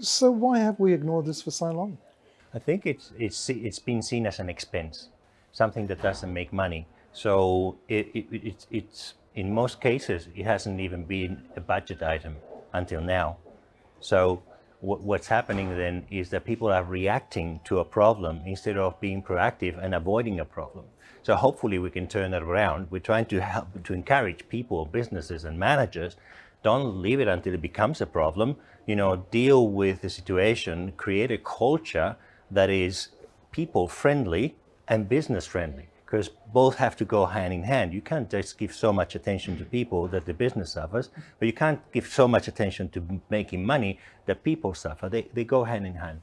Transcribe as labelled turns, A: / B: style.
A: So why have we ignored this for so long?
B: I think it's, it's, it's been seen as an expense, something that doesn't make money. So it, it, it, it's, in most cases, it hasn't even been a budget item until now. So what's happening then is that people are reacting to a problem instead of being proactive and avoiding a problem. So hopefully we can turn that around. We're trying to help to encourage people, businesses and managers, don't leave it until it becomes a problem. You know, deal with the situation, create a culture that is people friendly and business friendly because both have to go hand in hand. You can't just give so much attention to people that the business suffers, but you can't give so much attention to making money that people suffer. They, they go hand in hand.